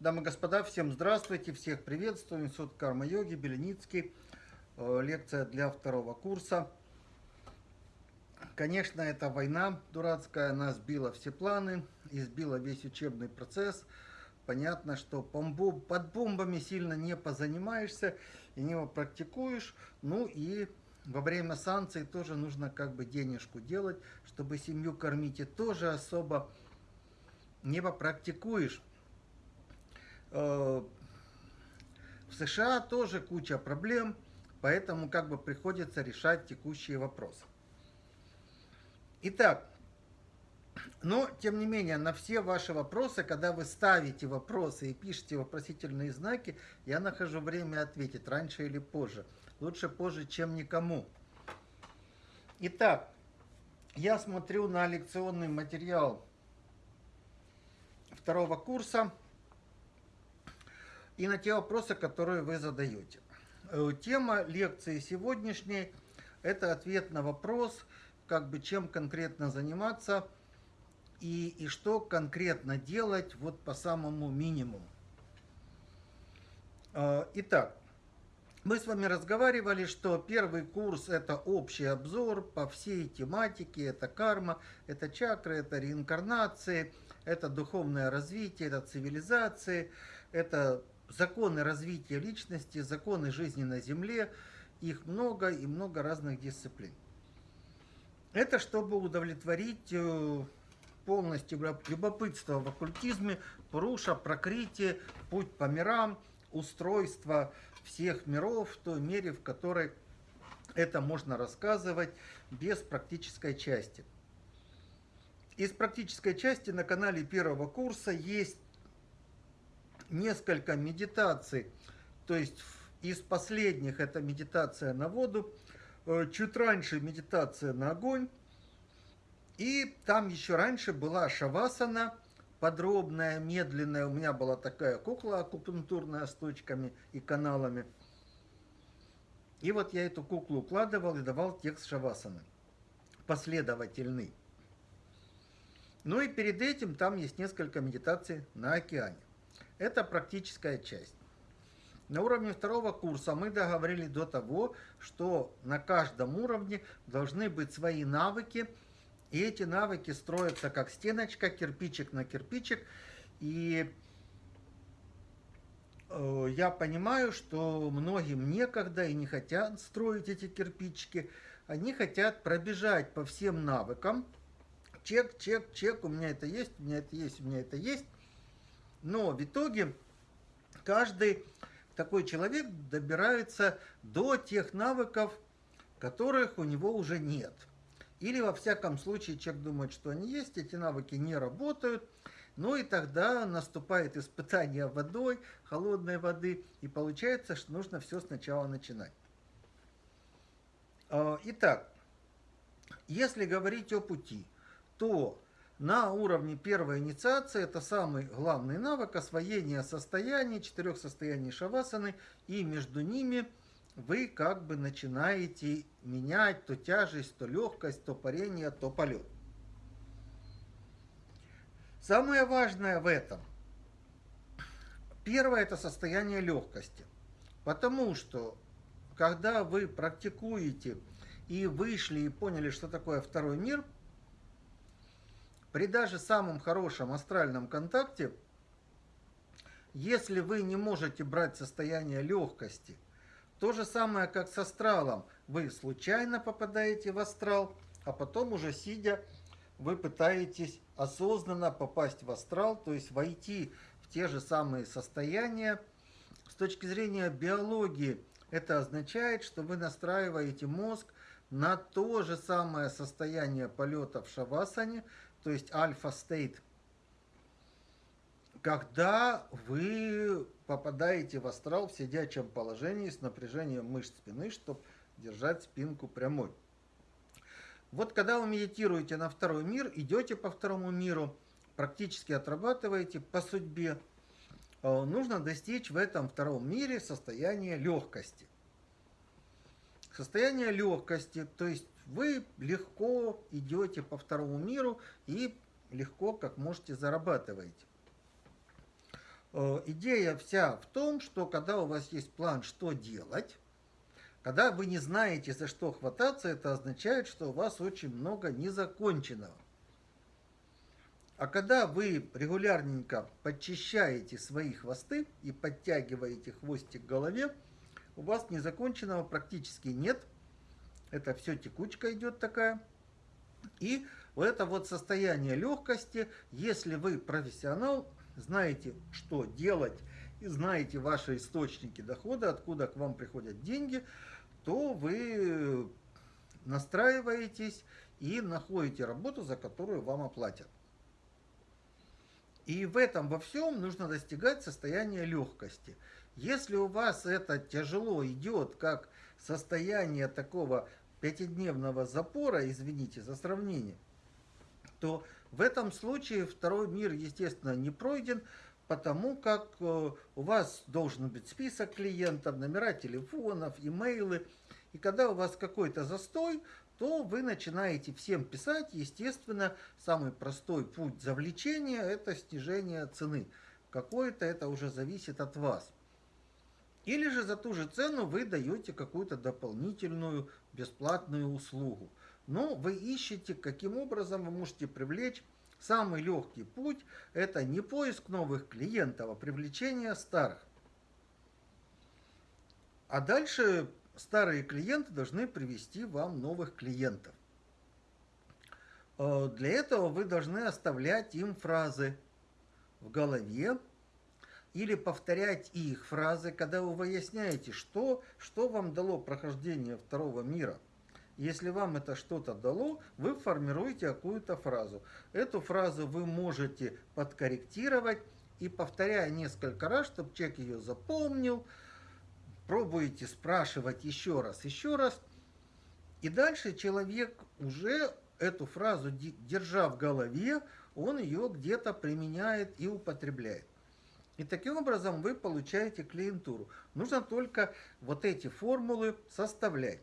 Дамы и господа, всем здравствуйте, всех приветствую. Институт карма-йоги, Беленицкий. Э, лекция для второго курса. Конечно, эта война дурацкая, она сбила все планы, избила весь учебный процесс. Понятно, что под бомбами сильно не позанимаешься и не практикуешь. Ну и во время санкций тоже нужно как бы денежку делать, чтобы семью кормить. И тоже особо не попрактикуешь. Э, в США тоже куча проблем, поэтому как бы приходится решать текущие вопросы. Итак, но, тем не менее, на все ваши вопросы, когда вы ставите вопросы и пишете вопросительные знаки, я нахожу время ответить, раньше или позже. Лучше позже, чем никому. Итак, я смотрю на лекционный материал второго курса и на те вопросы, которые вы задаете. Э, тема лекции сегодняшней – это ответ на вопрос, как бы чем конкретно заниматься и, и что конкретно делать вот по самому минимуму. Э, итак, мы с вами разговаривали, что первый курс – это общий обзор по всей тематике, это карма, это чакры, это реинкарнации, это духовное развитие, это цивилизации, это законы развития личности, законы жизни на Земле, их много и много разных дисциплин. Это чтобы удовлетворить э, полностью любопытство в оккультизме, Пуруша, Прокритие, путь по мирам, устройство – всех миров в той мере, в которой это можно рассказывать без практической части. Из практической части на канале первого курса есть несколько медитаций, то есть из последних это медитация на воду, э, чуть раньше медитация на огонь, и там еще раньше была шавасана – подробная, медленная. У меня была такая кукла акупунктурная с точками и каналами. И вот я эту куклу укладывал и давал текст Шавасаны. Последовательный. Ну и перед этим там есть несколько медитаций на океане. Это практическая часть. На уровне второго курса мы договорились до того, что на каждом уровне должны быть свои навыки, и эти навыки строятся как стеночка, кирпичик на кирпичик. И э, я понимаю, что многим некогда и не хотят строить эти кирпичики. Они хотят пробежать по всем навыкам. Чек, чек, чек, у меня это есть, у меня это есть, у меня это есть. Но в итоге каждый такой человек добирается до тех навыков, которых у него уже нет – или, во всяком случае, человек думает, что они есть, эти навыки не работают. Ну и тогда наступает испытание водой, холодной воды, и получается, что нужно все сначала начинать. А, итак, если говорить о пути, то на уровне первой инициации это самый главный навык освоения состояний, четырех состояний шавасаны, и между ними – вы как бы начинаете менять то тяжесть, то легкость, то парение, то полет. Самое важное в этом, первое это состояние легкости. Потому что, когда вы практикуете и вышли и поняли, что такое второй мир, при даже самом хорошем астральном контакте, если вы не можете брать состояние легкости – то же самое, как с астралом. Вы случайно попадаете в астрал, а потом уже сидя, вы пытаетесь осознанно попасть в астрал, то есть войти в те же самые состояния. С точки зрения биологии, это означает, что вы настраиваете мозг на то же самое состояние полета в шавасане, то есть альфа-стейт, когда вы попадаете в астрал в сидячем положении с напряжением мышц спины, чтобы держать спинку прямой. Вот когда вы медитируете на второй мир, идете по второму миру, практически отрабатываете по судьбе, э, нужно достичь в этом втором мире состояния легкости. Состояние легкости, то есть вы легко идете по второму миру и легко, как можете, зарабатываете. Э, идея вся в том, что когда у вас есть план, что делать, когда вы не знаете, за что хвататься, это означает, что у вас очень много незаконченного. А когда вы регулярненько подчищаете свои хвосты и подтягиваете хвостик к голове, у вас незаконченного практически нет. Это все текучка идет такая. И вот это вот состояние легкости, если вы профессионал, знаете, что делать, и знаете ваши источники дохода, откуда к вам приходят деньги, то вы настраиваетесь и находите работу, за которую вам оплатят. И в этом во всем нужно достигать состояния легкости. Если у вас это тяжело идет, как состояние такого пятидневного запора, извините за сравнение, то в этом случае второй мир, естественно, не пройден, потому как э, у вас должен быть список клиентов, номера телефонов, имейлы. И когда у вас какой-то застой, то вы начинаете всем писать. Естественно, самый простой путь завлечения – это снижение цены. Какое-то это уже зависит от вас. Или же за ту же цену вы даете какую-то дополнительную бесплатную услугу. Но вы ищете, каким образом вы можете привлечь. Самый легкий путь – это не поиск новых клиентов, а привлечение старых. А дальше старые клиенты должны привести вам новых клиентов. Э, для этого вы должны оставлять им фразы в голове или повторять их фразы, когда вы выясняете, что, что вам дало прохождение второго мира – если вам это что-то дало, вы формируете какую-то фразу. Эту фразу вы можете подкорректировать и повторяя несколько раз, чтобы человек ее запомнил, пробуете спрашивать еще раз, еще раз. И дальше человек уже эту фразу, держа в голове, он ее где-то применяет и употребляет. И таким образом вы получаете клиентуру. Нужно только вот эти формулы составлять.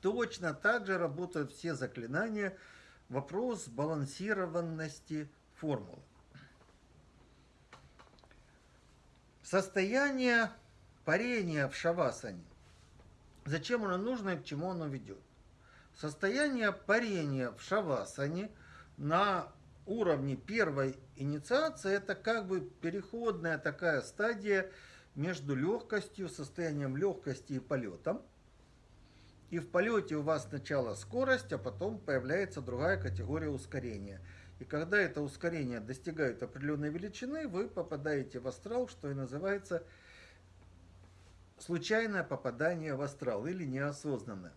Точно так же работают все заклинания. Вопрос балансированности формулы. Состояние парения в шавасане. Зачем оно нужно и к чему оно ведет? Состояние парения в шавасане на уровне первой инициации это как бы переходная такая стадия между легкостью, состоянием легкости и полетом. И в полете у вас сначала скорость, а потом появляется другая категория ускорения. И когда это ускорение достигает определенной величины, вы попадаете в астрал, что и называется случайное попадание в астрал или неосознанное.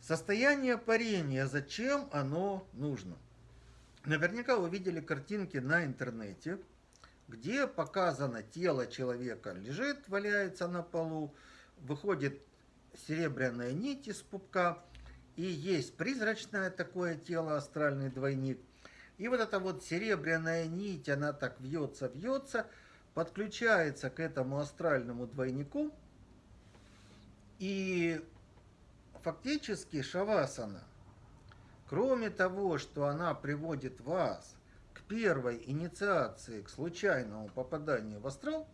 Состояние парения, зачем оно нужно? Наверняка вы видели картинки на интернете, где показано тело человека лежит, валяется на полу, выходит серебряная нить из пупка, и есть призрачное такое тело, астральный двойник. И вот эта вот серебряная нить, она так вьется, вьется, подключается к этому астральному двойнику. И фактически шавасана, кроме того, что она приводит вас к первой инициации, к случайному попаданию в астрал,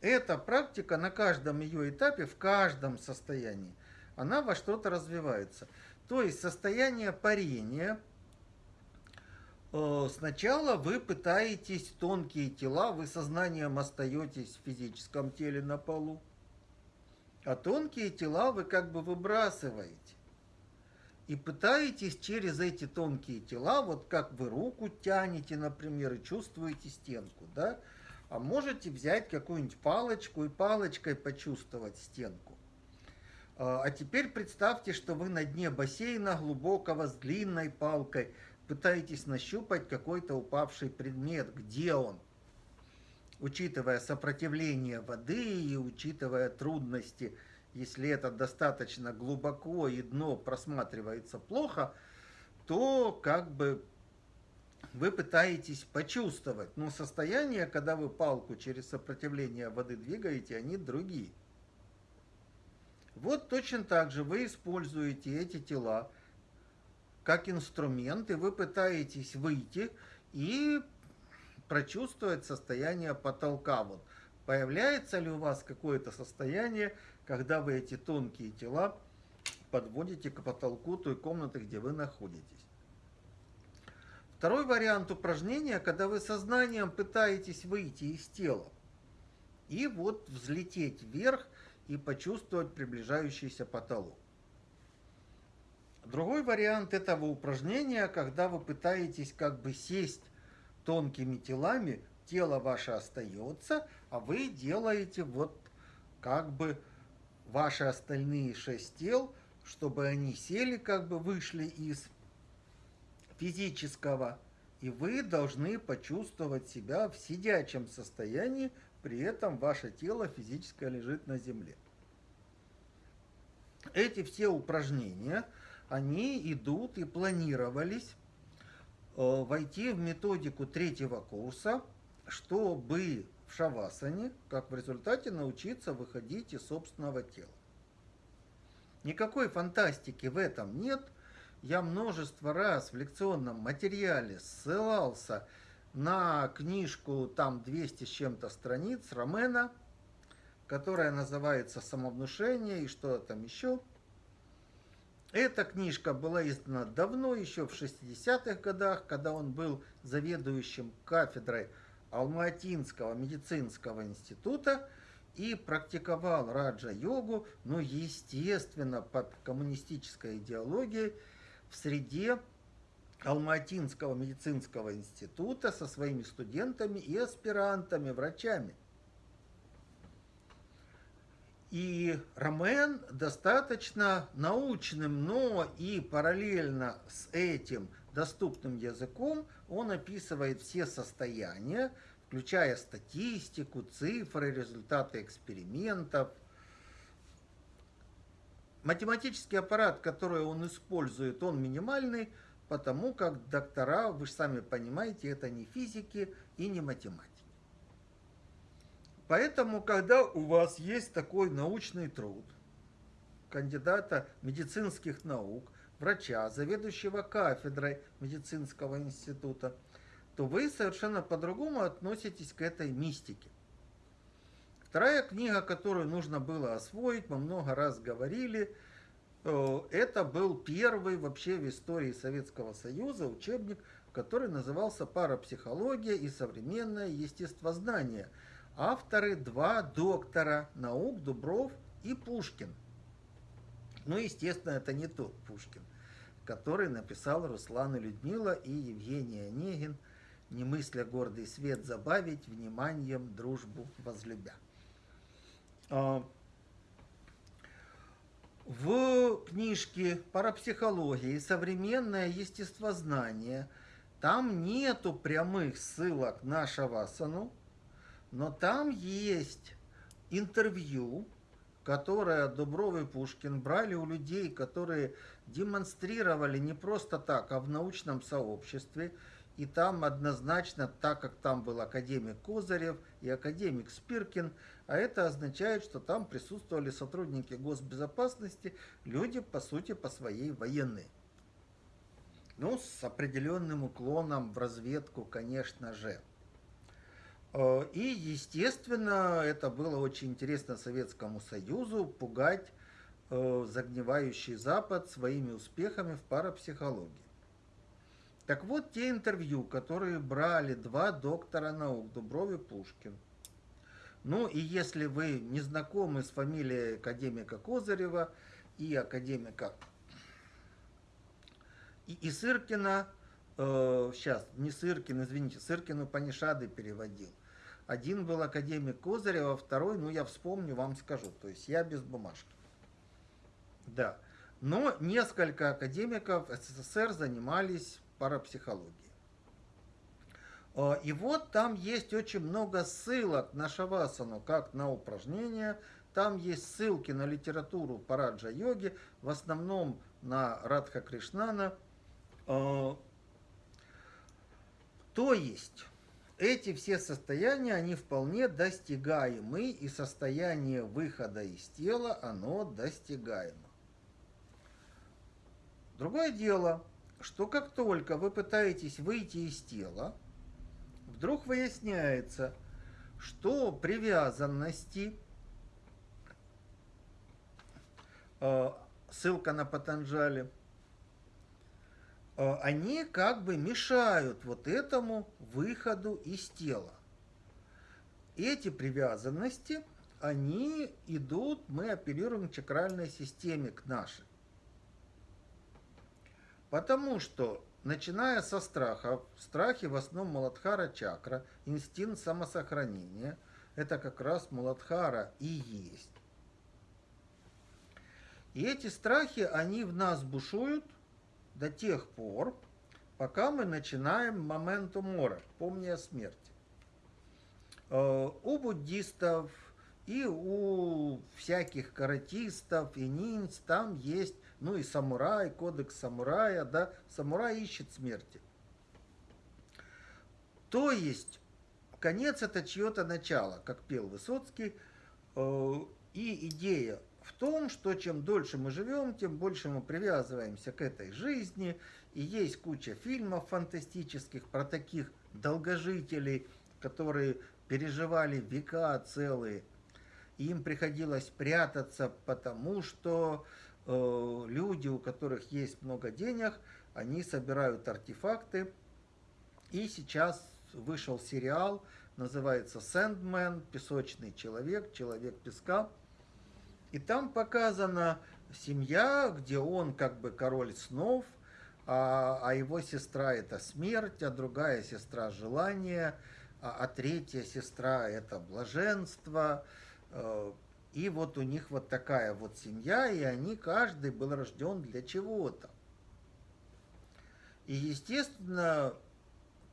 эта практика на каждом ее этапе, в каждом состоянии, она во что-то развивается. То есть состояние парения, э, сначала вы пытаетесь тонкие тела, вы сознанием остаетесь в физическом теле на полу, а тонкие тела вы как бы выбрасываете. И пытаетесь через эти тонкие тела, вот как вы руку тянете, например, и чувствуете стенку, да, а можете взять какую-нибудь палочку и палочкой почувствовать стенку. А, а теперь представьте, что вы на дне бассейна глубокого с длинной палкой пытаетесь нащупать какой-то упавший предмет. Где он? Учитывая сопротивление воды и учитывая трудности, если это достаточно глубоко и дно просматривается плохо, то как бы вы пытаетесь почувствовать, но состояние, когда вы палку через сопротивление воды двигаете, они другие. Вот точно так же вы используете эти тела как инструмент, и вы пытаетесь выйти и прочувствовать состояние потолка. Вот появляется ли у вас какое-то состояние, когда вы эти тонкие тела подводите к потолку той комнаты, где вы находитесь. Второй вариант упражнения, когда вы сознанием пытаетесь выйти из тела и вот взлететь вверх и почувствовать приближающийся потолок. Другой вариант этого упражнения, когда вы пытаетесь как бы сесть тонкими телами, тело ваше остается, а вы делаете вот как бы ваши остальные шесть тел, чтобы они сели, как бы вышли из физического, и вы должны почувствовать себя в сидячем состоянии, при этом ваше тело физическое лежит на земле. Эти все упражнения, они идут и планировались э, войти в методику третьего курса, чтобы в шавасане, как в результате научиться выходить из собственного тела. Никакой фантастики в этом нет. Я множество раз в лекционном материале ссылался на книжку, там 200 с чем-то страниц Ромена, которая называется «Самовнушение» и что там еще. Эта книжка была издана давно, еще в 60-х годах, когда он был заведующим кафедрой Алматинского медицинского института и практиковал раджа-йогу, но, естественно, под коммунистической идеологией в среде Алматинского медицинского института со своими студентами и аспирантами, врачами. И Ромен достаточно научным, но и параллельно с этим доступным языком он описывает все состояния, включая статистику, цифры, результаты экспериментов. Математический аппарат, который он использует, он минимальный, потому как доктора, вы же сами понимаете, это не физики и не математики. Поэтому, когда у вас есть такой научный труд, кандидата медицинских наук, врача, заведующего кафедрой медицинского института, то вы совершенно по-другому относитесь к этой мистике. Вторая книга, которую нужно было освоить, мы много раз говорили, э, это был первый вообще в истории Советского Союза учебник, который назывался «Парапсихология и современное естествознание». Авторы два доктора наук Дубров и Пушкин. Ну, естественно, это не тот Пушкин, который написал Руслан и Людмила и Евгений Онегин – не мысля гордый свет забавить, вниманием дружбу возлюбя. А, в книжке «Парапсихология и современное естествознание» там нету прямых ссылок на Шавасану, но там есть интервью, которое Дубров и Пушкин брали у людей, которые демонстрировали не просто так, а в научном сообществе – и там однозначно, так как там был академик Козырев и академик Спиркин, а это означает, что там присутствовали сотрудники госбезопасности, люди, по сути, по своей военные. Ну, с определенным уклоном в разведку, конечно же. Э, и, естественно, это было очень интересно Советскому Союзу пугать э, загнивающий Запад своими успехами в парапсихологии. Так вот, те интервью, которые брали два доктора наук, Дубров и Пушкин. Ну и если вы не знакомы с фамилией академика Козырева и академика и, и Сыркина, э, сейчас, не Сыркин, извините, Сыркину Панишады переводил. Один был академик Козырева, второй, ну я вспомню, вам скажу. То есть я без бумажки. Да. Но несколько академиков СССР занимались парапсихологии. И вот там есть очень много ссылок на шавасану, как на упражнения. Там есть ссылки на литературу параджа йоги, в основном на Радха Кришнана. То есть эти все состояния, они вполне достигаемы, и состояние выхода из тела, оно достигаемо. Другое дело – что как только вы пытаетесь выйти из тела, вдруг выясняется, что привязанности, э, ссылка на Патанджали, они как бы мешают вот этому выходу из тела. Эти привязанности, они идут, мы оперируем к чакральной системе, к нашей. Потому что, начиная со страха, страхи в основном Маладхара чакра, инстинкт самосохранения, это как раз Маладхара и есть. И эти страхи, они в нас бушуют до тех пор, пока мы начинаем моменту мора, помня о смерти. Э, у буддистов и у всяких каратистов и ниндзь там есть ну и самурай, кодекс самурая, да, самурай ищет смерти. То есть, конец это чье-то начало, как пел Высоцкий, э, и идея в том, что чем дольше мы живем, тем больше мы привязываемся к этой жизни, и есть куча фильмов фантастических про таких долгожителей, которые переживали века целые, им приходилось прятаться, потому что Э, люди, у которых есть много денег, они собирают артефакты. И сейчас вышел сериал, называется «Сэндмен», «Песочный человек», «Человек песка». И там показана семья, где он как бы король снов, а, а его сестра это смерть, а другая сестра желание, а, а третья сестра это блаженство. Э, и вот у них вот такая вот семья, и они, каждый был рожден для чего-то. И, естественно,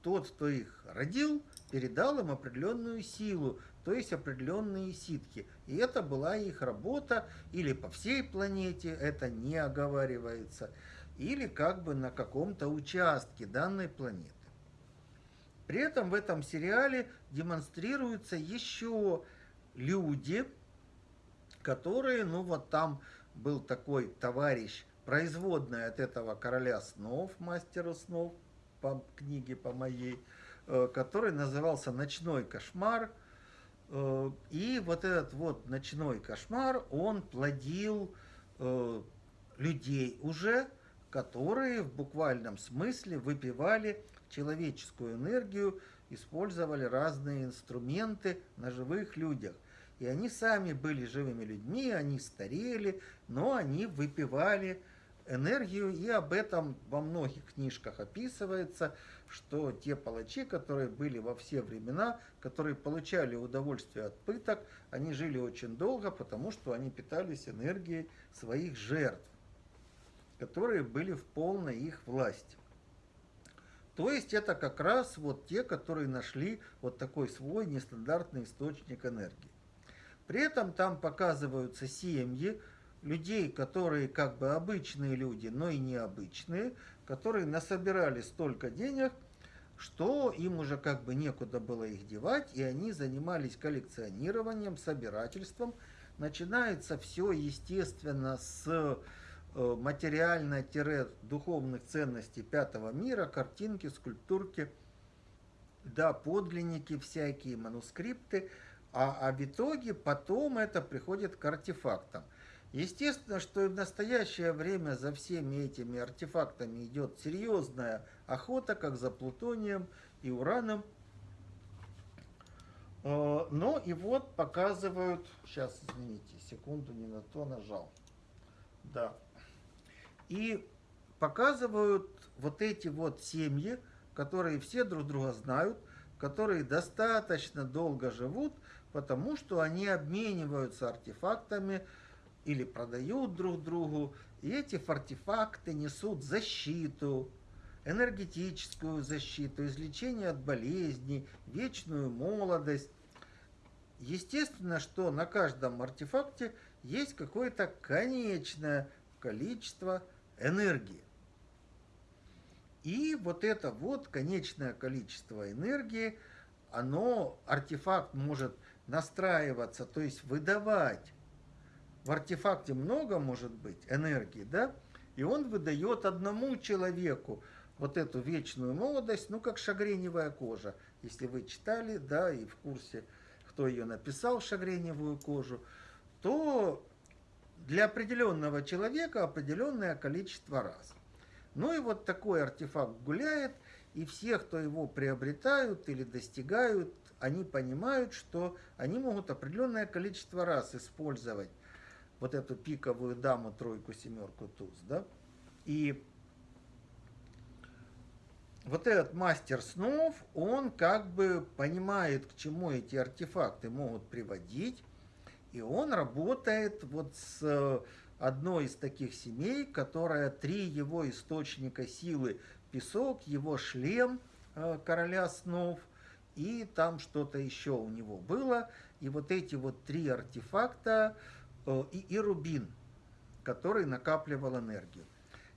тот, кто их родил, передал им определенную силу, то есть определенные ситки. И это была их работа или по всей планете, это не оговаривается, или как бы на каком-то участке данной планеты. При этом в этом сериале демонстрируются еще люди, которые, ну вот там был такой товарищ, производный от этого короля снов, мастера снов, по книге по моей, э, который назывался «Ночной кошмар». Э, и вот этот вот ночной кошмар, он плодил э, людей уже, которые в буквальном смысле выпивали человеческую энергию, использовали разные инструменты на живых людях. И они сами были живыми людьми, они старели, но они выпивали энергию, и об этом во многих книжках описывается, что те палачи, которые были во все времена, которые получали удовольствие от пыток, они жили очень долго, потому что они питались энергией своих жертв, которые были в полной их власти. То есть это как раз вот те, которые нашли вот такой свой нестандартный источник энергии. При этом там показываются семьи людей, которые как бы обычные люди, но и необычные, которые насобирали столько денег, что им уже как бы некуда было их девать, и они занимались коллекционированием, собирательством. Начинается все, естественно, с э, материально-духовных ценностей пятого мира, картинки, скульптурки, да, подлинники всякие, манускрипты – а, а в итоге потом это приходит к артефактам. Естественно, что и в настоящее время за всеми этими артефактами идет серьезная охота, как за плутонием и ураном. Э, но и вот показывают, сейчас, извините, секунду не на то нажал. Да. И показывают вот эти вот семьи, которые все друг друга знают, которые достаточно долго живут, потому что они обмениваются артефактами или продают друг другу, и эти артефакты несут защиту, энергетическую защиту, излечение от болезней, вечную молодость. Естественно, что на каждом артефакте есть какое-то конечное количество энергии. И вот это вот конечное количество энергии, оно, артефакт может настраиваться, то есть выдавать. В артефакте много может быть энергии, да? И он выдает одному человеку, вот эту вечную молодость, ну, как шагреневая кожа. Если вы читали, да, и в курсе, кто ее написал, шагреневую кожу, то для определенного человека определенное количество раз. Ну и вот такой артефакт гуляет, и все, кто его приобретают или достигают, они понимают, что они могут определенное количество раз использовать вот эту пиковую даму, тройку, семерку, туз, да, и вот этот мастер снов, он как бы понимает, к чему эти артефакты могут приводить, и он работает вот с одной из таких семей, которая три его источника силы, песок, его шлем э, короля снов, и там что-то еще у него было, и вот эти вот три артефакта, э, и, и рубин, который накапливал энергию.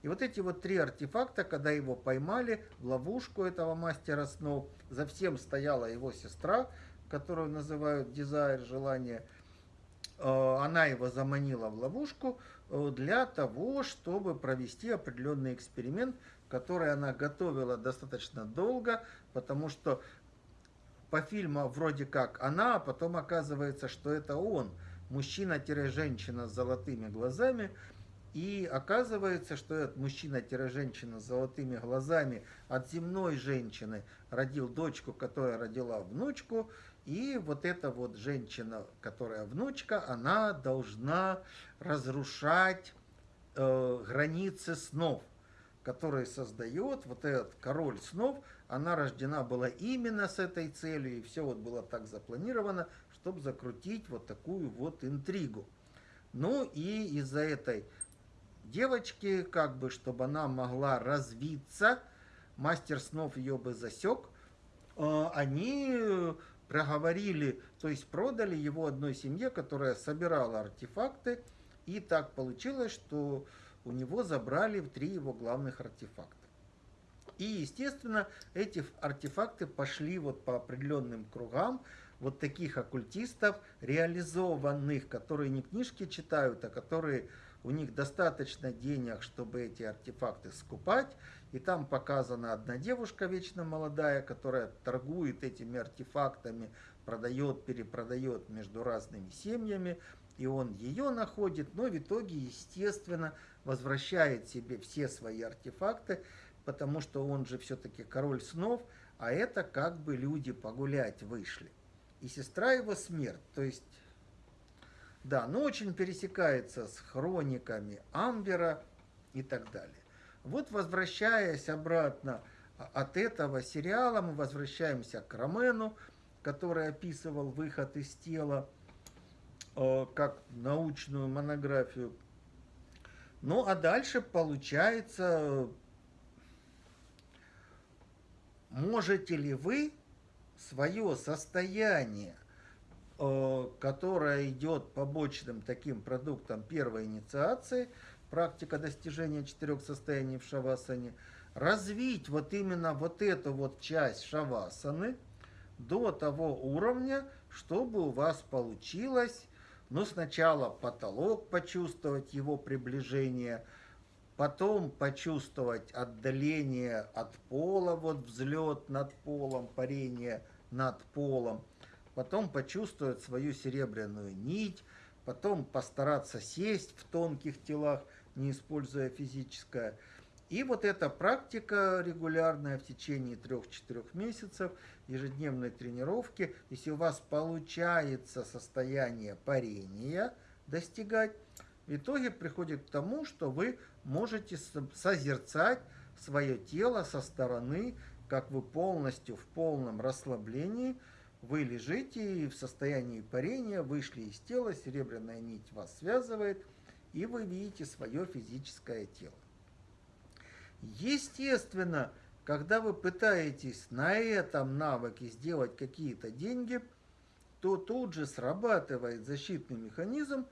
И вот эти вот три артефакта, когда его поймали в ловушку этого мастера снов, за всем стояла его сестра, которую называют дизайр, желание. Э, она его заманила в ловушку э, для того, чтобы провести определенный эксперимент, который она готовила достаточно долго, потому что по фильму вроде как она, а потом оказывается, что это он, мужчина-женщина с золотыми глазами, и оказывается, что этот мужчина-женщина с золотыми глазами от земной женщины родил дочку, которая родила внучку. И вот эта вот женщина, которая внучка, она должна разрушать э, границы снов, которые создает вот этот король снов. Она рождена была именно с этой целью, и все вот было так запланировано, чтобы закрутить вот такую вот интригу. Ну и из-за этой девочки, как бы, чтобы она могла развиться, мастер снов ее бы засек, э, они проговорили, то есть продали его одной семье, которая собирала артефакты, и так получилось, что у него забрали три его главных артефакта. И, естественно, эти артефакты пошли вот по определенным кругам, вот таких оккультистов, реализованных, которые не книжки читают, а которые у них достаточно денег, чтобы эти артефакты скупать. И там показана одна девушка вечно молодая, которая торгует этими артефактами, продает, перепродает между разными семьями. И он ее находит, но в итоге, естественно, возвращает себе все свои артефакты, потому что он же все-таки король снов, а это как бы люди погулять вышли. И сестра его смерть, то есть да, но очень пересекается с хрониками Амбера и так далее. Вот возвращаясь обратно от этого сериала, мы возвращаемся к Ромену, который описывал выход из тела э, как научную монографию. Ну а дальше получается, можете ли вы свое состояние Э, которая идет побочным таким продуктом первой инициации, практика достижения четырех состояний в шавасане, развить вот именно вот эту вот часть шавасаны до того уровня, чтобы у вас получилось, ну, сначала потолок почувствовать, его приближение, потом почувствовать отдаление от пола, вот взлет над полом, парение над полом – потом почувствовать свою серебряную нить, потом постараться сесть в тонких телах, не используя физическое. И вот эта практика регулярная в течение 3-4 месяцев, ежедневной тренировки, если у вас получается состояние парения достигать, в итоге приходит к тому, что вы можете созерцать свое тело со стороны, как вы полностью в полном расслаблении – вы лежите в состоянии парения, вышли из тела, серебряная нить вас связывает, и вы видите свое физическое тело. Естественно, когда вы пытаетесь на этом навыке сделать какие-то деньги, то тут же срабатывает защитный механизм,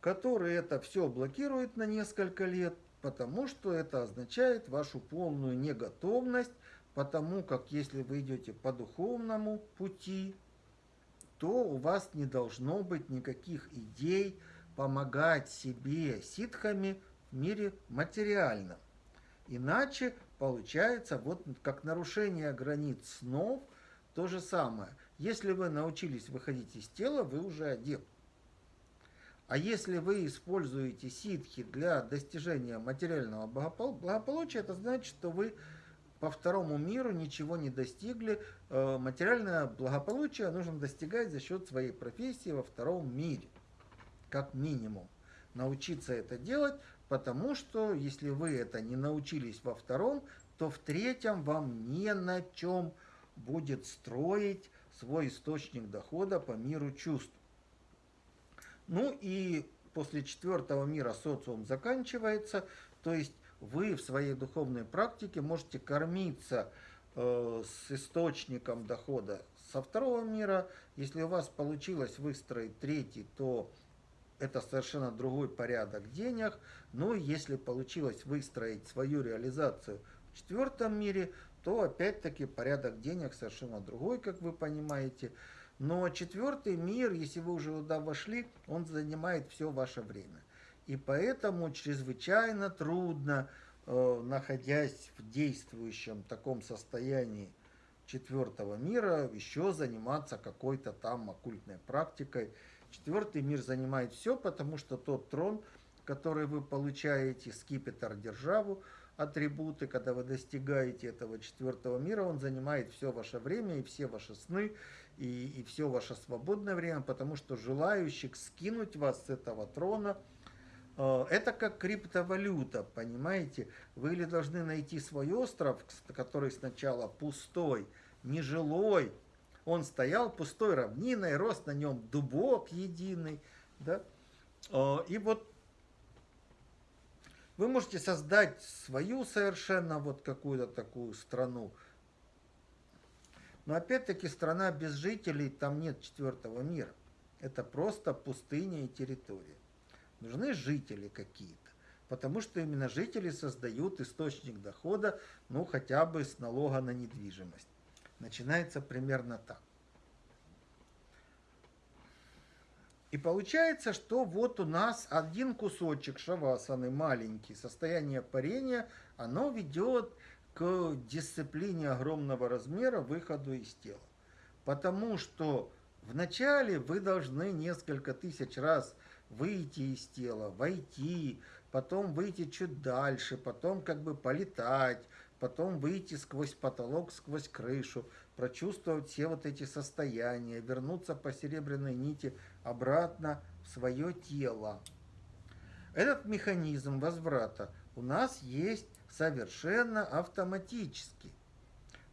который это все блокирует на несколько лет, потому что это означает вашу полную неготовность Потому как если вы идете по духовному пути, то у вас не должно быть никаких идей помогать себе ситхами в мире материальном. Иначе получается вот как нарушение границ снов то же самое. Если вы научились выходить из тела, вы уже адепт. А если вы используете ситхи для достижения материального благополучия, это значит, что вы по второму миру ничего не достигли. Э, материальное благополучие нужно достигать за счет своей профессии во втором мире, как минимум. Научиться это делать, потому что если вы это не научились во втором, то в третьем вам не на чем будет строить свой источник дохода по миру чувств. Ну и после четвертого мира социум заканчивается, то есть вы в своей духовной практике можете кормиться э, с источником дохода со второго мира. Если у вас получилось выстроить третий, то это совершенно другой порядок денег. Но если получилось выстроить свою реализацию в четвертом мире, то опять-таки порядок денег совершенно другой, как вы понимаете. Но четвертый мир, если вы уже туда вошли, он занимает все ваше время. И поэтому чрезвычайно трудно, э, находясь в действующем таком состоянии четвертого мира, еще заниматься какой-то там оккультной практикой. Четвертый мир занимает все, потому что тот трон, который вы получаете, скипетр державу, атрибуты, когда вы достигаете этого четвертого мира, он занимает все ваше время и все ваши сны, и, и все ваше свободное время, потому что желающих скинуть вас с этого трона, э, это как криптовалюта, понимаете? Вы или должны найти свой остров, который сначала пустой, нежилой, он стоял пустой равниной, рос на нем дубок единый, да? Э, и вот вы можете создать свою совершенно вот какую-то такую страну, но опять-таки страна без жителей, там нет четвертого мира. Это просто пустыня и территория. Нужны жители какие-то. Потому что именно жители создают источник дохода, ну хотя бы с налога на недвижимость. Начинается примерно так. И получается, что вот у нас один кусочек шавасаны, маленький, состояние парения, оно ведет к дисциплине огромного размера выходу из тела. Потому что вначале вы должны несколько тысяч раз выйти из тела, войти, потом выйти чуть дальше, потом как бы полетать, потом выйти сквозь потолок, сквозь крышу, прочувствовать все вот эти состояния, вернуться по серебряной нити обратно в свое тело. Этот механизм возврата у нас есть совершенно автоматически.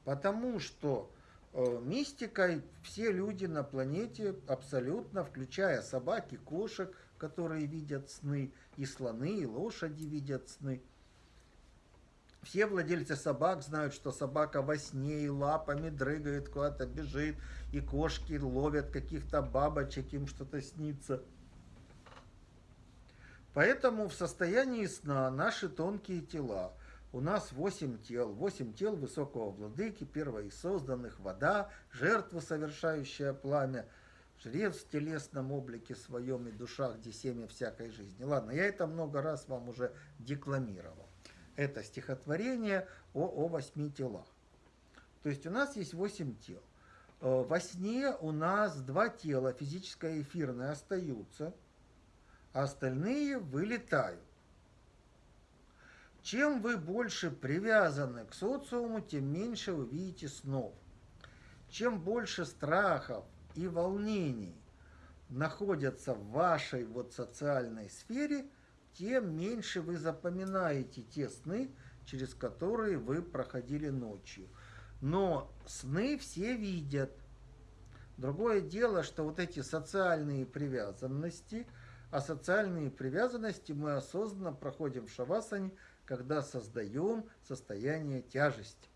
Потому что э, мистикой все люди на планете абсолютно, включая собаки, кошек, которые видят сны, и слоны, и лошади видят сны. Все владельцы собак знают, что собака во сне и лапами дрыгает, куда-то бежит, и кошки ловят каких-то бабочек, им что-то снится. Поэтому в состоянии сна наши тонкие тела – у нас восемь тел, восемь тел высокого владыки, первого из созданных, вода, жертва, совершающая пламя, жрец в телесном облике своем и душах, где семя всякой жизни. Ладно, я это много раз вам уже декламировал. Это стихотворение о, о восьми телах. То есть у нас есть восемь тел. Э, во сне у нас два тела, физическое и эфирное, остаются, а остальные вылетают. Чем вы больше привязаны к социуму, тем меньше вы видите снов. Чем больше страхов и волнений находятся в вашей вот социальной сфере, тем меньше вы запоминаете те сны, через которые вы проходили ночью. Но сны все видят. Другое дело, что вот эти социальные привязанности, а социальные привязанности мы осознанно проходим в шавасане – когда создаем состояние тяжести.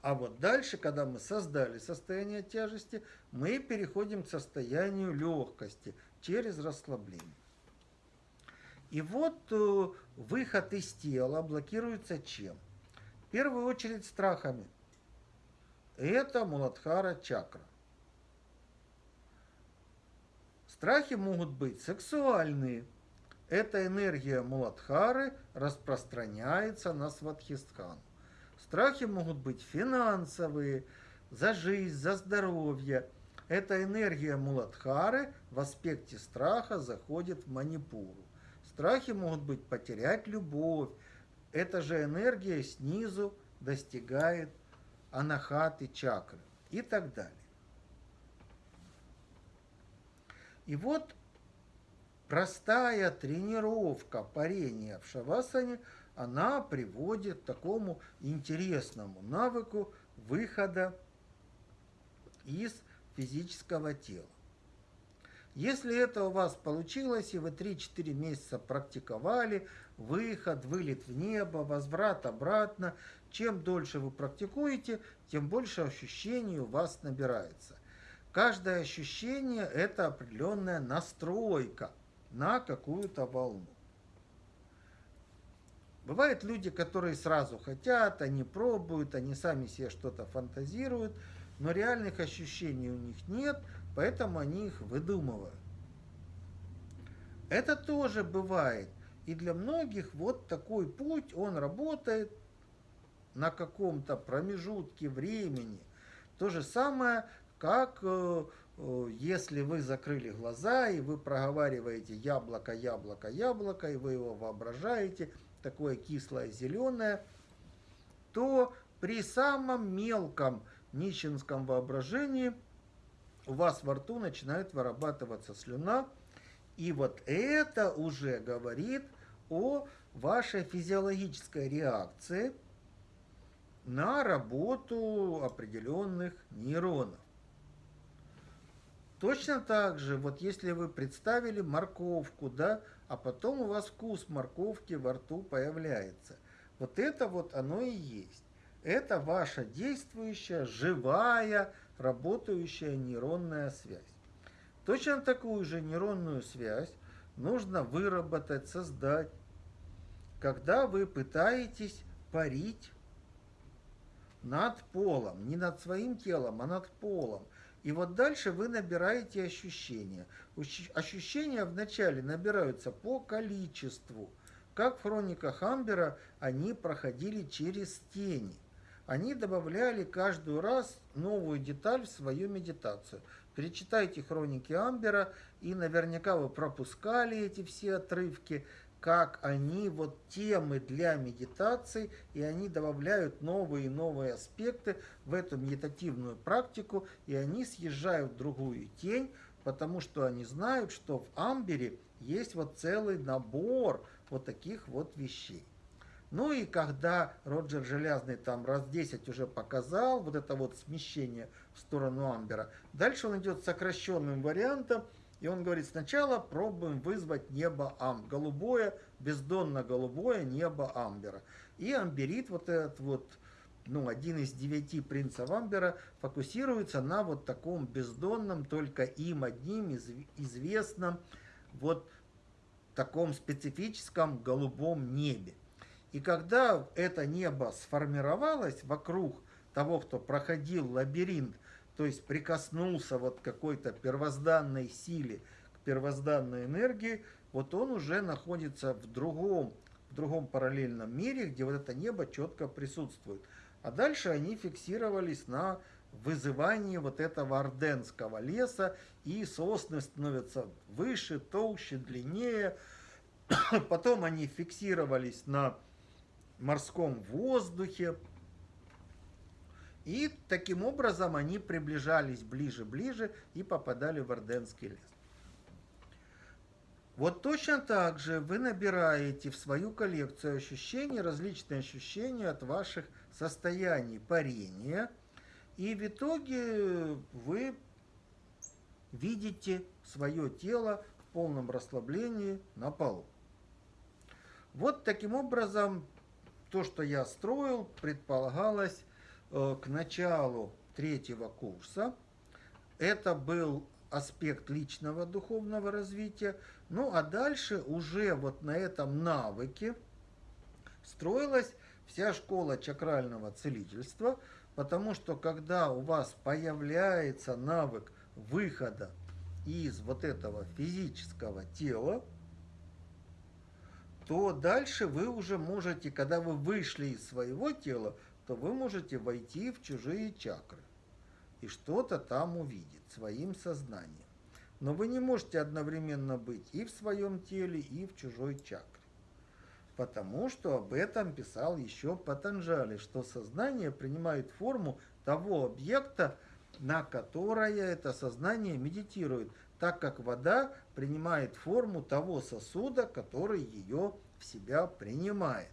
А вот дальше, когда мы создали состояние тяжести, мы переходим к состоянию легкости через расслабление. И вот э, выход из тела блокируется чем? В первую очередь страхами. Это Муладхара чакра. Страхи могут быть сексуальные – эта энергия Муладхары распространяется на Сватхистхану. Страхи могут быть финансовые, за жизнь, за здоровье. Эта энергия Муладхары в аспекте страха заходит в Манипуру. Страхи могут быть потерять любовь. Эта же энергия снизу достигает анахаты чакры и так далее. И вот простая тренировка парения в шавасане, она приводит к такому интересному навыку выхода из физического тела. Если это у вас получилось, и вы 3-4 месяца практиковали, выход, вылет в небо, возврат обратно, чем дольше вы практикуете, тем больше ощущений у вас набирается. Каждое ощущение – это определенная настройка на какую-то волну. Бывают люди, которые сразу хотят, они пробуют, они сами себе что-то фантазируют, но реальных ощущений у них нет, поэтому они их выдумывают. Это тоже бывает. И для многих вот такой путь, он работает на каком-то промежутке времени. То же самое, как э, э, если вы закрыли глаза и вы проговариваете яблоко, яблоко, яблоко, и вы его воображаете – такое кислое зеленое, то при самом мелком нищенском воображении у вас во рту начинает вырабатываться слюна, и вот это уже говорит о вашей физиологической реакции на работу определенных нейронов. Точно так же, вот если вы представили морковку, да, а потом у вас вкус морковки во рту появляется. Вот это вот оно и есть. Это ваша действующая, живая, работающая нейронная связь. Точно такую же нейронную связь нужно выработать, создать, когда вы пытаетесь парить над полом, не над своим телом, а над полом – и вот дальше вы набираете ощущения. Ощущения вначале набираются по количеству. Как в хрониках Амбера они проходили через тени. Они добавляли каждый раз новую деталь в свою медитацию. Перечитайте хроники Амбера, и наверняка вы пропускали эти все отрывки как они вот темы для медитации, и они добавляют новые и новые аспекты в эту медитативную практику, и они съезжают в другую тень, потому что они знают, что в Амбере есть вот целый набор вот таких вот вещей. Ну и когда Роджер Железный там раз 10 уже показал вот это вот смещение в сторону Амбера, дальше он идет сокращенным вариантом, и он говорит, сначала пробуем вызвать небо Ам, голубое, бездонно-голубое небо Амбера. И амберит, вот этот вот, ну, один из девяти принцев Амбера, фокусируется на вот таком бездонном, только им одним известном, вот таком специфическом голубом небе. И когда это небо сформировалось вокруг того, кто проходил лабиринт то есть прикоснулся вот к какой-то первозданной силе, к первозданной энергии, вот он уже находится в другом, в другом параллельном мире, где вот это небо четко присутствует. А дальше они фиксировались на вызывании вот этого орденского леса, и сосны становятся выше, толще, длиннее. Потом они фиксировались на морском воздухе, и таким образом они приближались ближе-ближе и попадали в Орденский лес. Вот точно так же вы набираете в свою коллекцию ощущений, различные ощущения от ваших состояний парения, и в итоге вы видите свое тело в полном расслаблении на полу. Вот таким образом то, что я строил, предполагалось Э, к началу третьего курса. Это был аспект личного духовного развития. Ну а дальше уже вот на этом навыке строилась вся школа чакрального целительства, потому что когда у вас появляется навык выхода из вот этого физического тела, то дальше вы уже можете, когда вы вышли из своего тела, то вы можете войти в чужие чакры и что-то там увидеть своим сознанием. Но вы не можете одновременно быть и в своем теле, и в чужой чакре. Потому что об этом писал еще Патанджали, что сознание принимает форму того объекта, на которое это сознание медитирует, так как вода принимает форму того сосуда, который ее в себя принимает.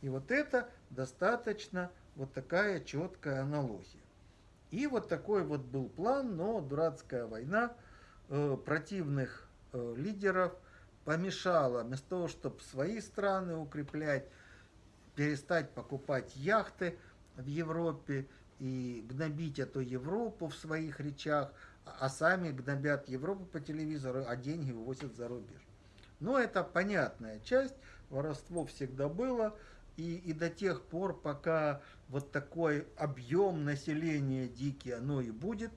И вот это достаточно вот такая четкая аналогия. И вот такой вот был план, но дурацкая война э, противных э, лидеров помешала, вместо того, чтобы свои страны укреплять, перестать покупать яхты в Европе и гнобить эту Европу в своих речах, а сами гнобят Европу по телевизору, а деньги увозят за рубеж. Но это понятная часть, воровство всегда было, и, и до тех пор, пока вот такой объем населения дикий, оно и будет,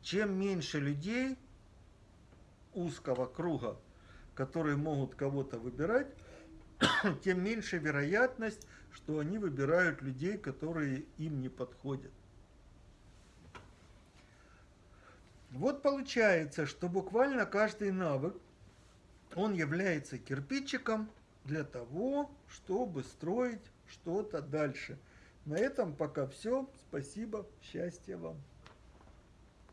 чем меньше людей узкого круга, которые могут кого-то выбирать, тем меньше вероятность, что они выбирают людей, которые им не подходят. Вот получается, что буквально каждый навык, он является кирпичиком для того, чтобы строить что-то дальше. На этом пока все. Спасибо. Счастья вам.